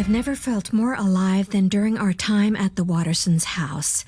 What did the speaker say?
I've never felt more alive than during our time at the Wattersons' house.